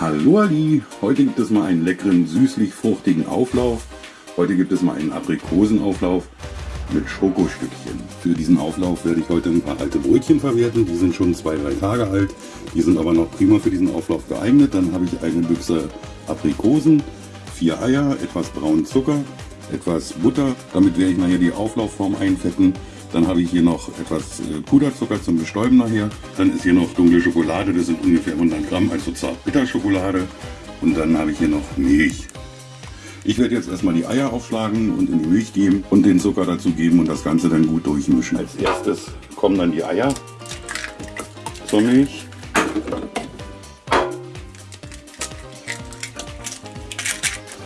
Hallo Ali, heute gibt es mal einen leckeren süßlich-fruchtigen Auflauf. Heute gibt es mal einen Aprikosenauflauf mit Schokostückchen. Für diesen Auflauf werde ich heute ein paar alte Brötchen verwerten. Die sind schon zwei, drei Tage alt. Die sind aber noch prima für diesen Auflauf geeignet. Dann habe ich eine Büchse Aprikosen, vier Eier, etwas braunen Zucker, etwas Butter. Damit werde ich nachher die Auflaufform einfetten. Dann habe ich hier noch etwas äh, Puderzucker zum Bestäuben nachher. Dann ist hier noch dunkle Schokolade, das sind ungefähr 100 Gramm, also Zart-Bitter-Schokolade. Und dann habe ich hier noch Milch. Ich werde jetzt erstmal die Eier aufschlagen und in die Milch geben und den Zucker dazu geben und das Ganze dann gut durchmischen. Als erstes kommen dann die Eier zur Milch.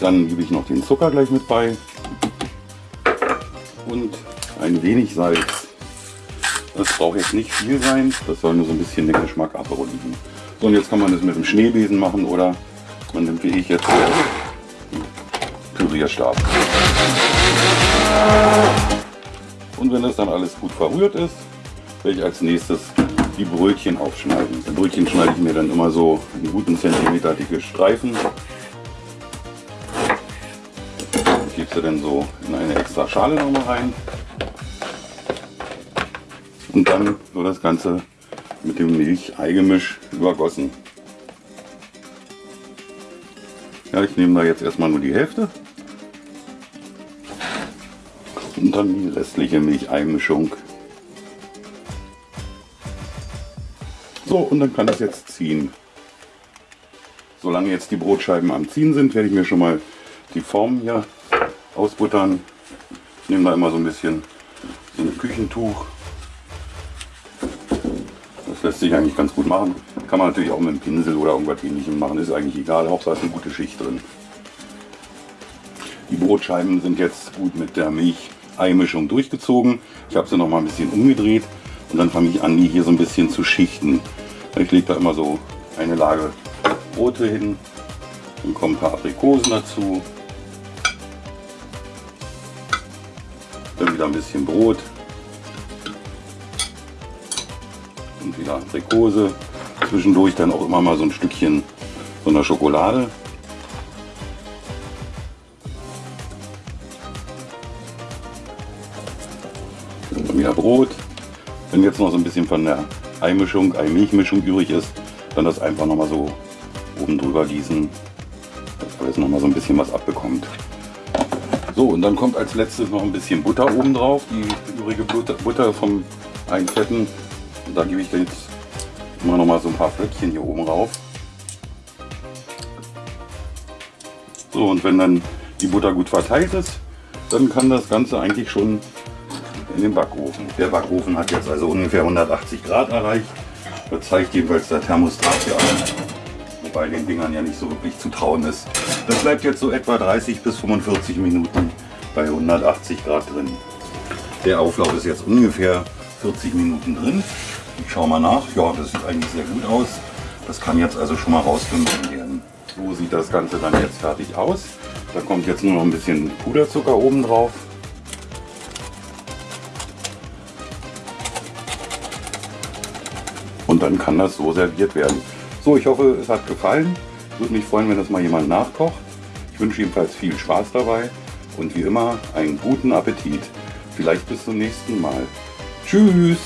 Dann gebe ich noch den Zucker gleich mit bei und ein wenig Salz. Das braucht jetzt nicht viel sein, das soll nur so ein bisschen den Geschmack abrunden. So, und jetzt kann man das mit dem Schneebesen machen oder man nimmt wie ich jetzt den Pürierstab. Und wenn das dann alles gut verrührt ist, werde ich als nächstes die Brötchen aufschneiden. Die Brötchen schneide ich mir dann immer so in guten Zentimeter dicke Streifen. Sie dann so in eine extra Schale nochmal rein. Und dann wird das Ganze mit dem Milch-Ei-Gemisch übergossen. Ja, ich nehme da jetzt erstmal nur die Hälfte. Und dann die restliche Milch-Ei-Mischung. So, und dann kann das jetzt ziehen. Solange jetzt die Brotscheiben am Ziehen sind, werde ich mir schon mal die Form hier ausbuttern. Ich nehme da immer so ein bisschen so ein Küchentuch lässt sich eigentlich ganz gut machen. Kann man natürlich auch mit einem Pinsel oder irgendwas ähnlichem machen, ist eigentlich egal. Hauptsache ist eine gute Schicht drin. Die Brotscheiben sind jetzt gut mit der Milch-Ei-Mischung durchgezogen. Ich habe sie noch mal ein bisschen umgedreht und dann fange ich an, die hier so ein bisschen zu schichten. Ich lege da immer so eine Lage Brote hin, dann kommen ein paar Aprikosen dazu, dann wieder ein bisschen Brot, und wieder Aprikose. Zwischendurch dann auch immer mal so ein Stückchen von der Schokolade. Dann wieder Brot. Wenn jetzt noch so ein bisschen von der Eimischung, Ei-Milchmischung übrig ist, dann das einfach noch mal so oben drüber gießen, dass noch mal so ein bisschen was abbekommt. So, und dann kommt als letztes noch ein bisschen Butter oben drauf, die übrige Butter vom Einfetten. Und da gebe ich jetzt immer noch mal so ein paar Flöckchen hier oben rauf. So, und wenn dann die Butter gut verteilt ist, dann kann das Ganze eigentlich schon in den Backofen. Der Backofen hat jetzt also ungefähr 180 Grad erreicht. Das zeigt jedenfalls der Thermostat hier an. Wobei den Dingern ja nicht so wirklich zu trauen ist. Das bleibt jetzt so etwa 30 bis 45 Minuten bei 180 Grad drin. Der Auflauf ist jetzt ungefähr 40 Minuten drin. Ich schaue mal nach. Ja, das sieht eigentlich sehr gut aus. Das kann jetzt also schon mal rausgenommen werden. So sieht das Ganze dann jetzt fertig aus. Da kommt jetzt nur noch ein bisschen Puderzucker oben drauf. Und dann kann das so serviert werden. So, ich hoffe, es hat gefallen. Würde mich freuen, wenn das mal jemand nachkocht. Ich wünsche jedenfalls viel Spaß dabei und wie immer einen guten Appetit. Vielleicht bis zum nächsten Mal. Tschüss!